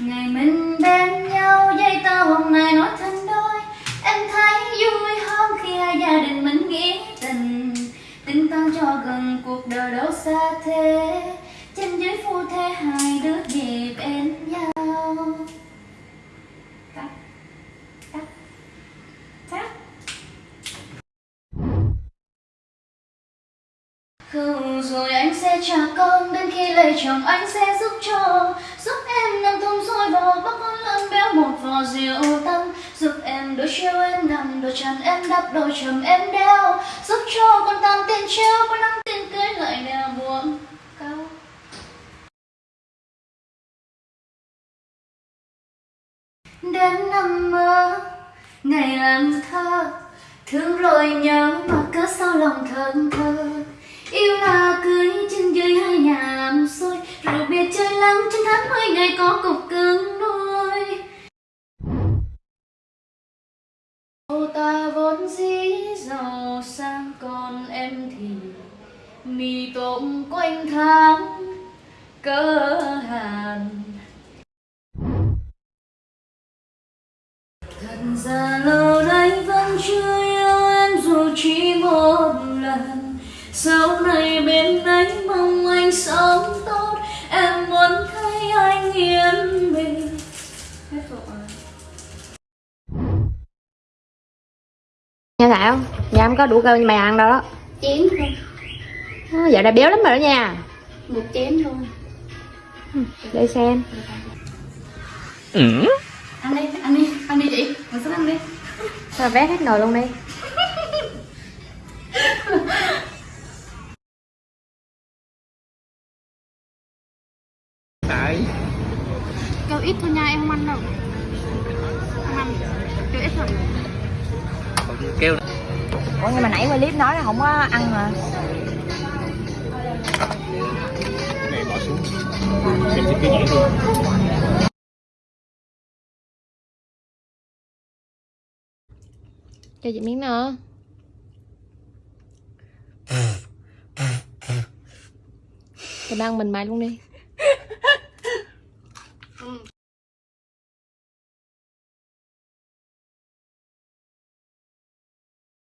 Ngày mình bên nhau dây tơ hôm nay nói thành đôi. Em thấy vui hơn khi hai gia đình mình nghĩa tình. Tình tăng cho gần cuộc đời đâu xa thế. Trên dưới phu thế hai đứa về bên nhau. Cắt Cắt Cắt Không, rồi anh sẽ trả công Đến khi lấy chồng anh sẽ giúp cho. Giúp béo một rượu tăng Giúp em đôi chiếu em nằm, Đôi chân em đắp, đôi chầm em đeo. Giúp cho con tam tiền treo Con năm tiền cưới lại đeo buông cao. Đêm nằm mơ, Ngày làm thơ, Thương rồi nhớ mà cớ sao lòng thơm thơ. Yêu là cưới trên dưới hai nhà làm xôi Rồi biệt chơi lắng trên tháng mười ngày có cục cứng. Tôm quanh tháng cơ hàn. Thật ra lâu nay vẫn chưa yêu em dù chỉ một lần. Sau này bên anh mong anh sống tốt. Em muốn thấy anh yên bình. Hết rồi. Nghe không? Nhà em có đủ cơm mày ăn đâu đó. Thôi, à, Giờ đã béo lắm rồi đó nha. Một chén thôi. Để xem. Ăn đi, ăn đi, ăn đi chị, ngồi xuống ăn đi. Sao vét hết nồi luôn đi. Tại. Kêu ít thôi nha em không ăn đâu. Không ăn. Kêu ít thôi. Kêu. Ủa nhưng mà nãy qua clip nói là không có ăn mà cái này bỏ xuống xem cái luôn Cho chị miếng nữa Thì ăn mình mày luôn đi. Ừ.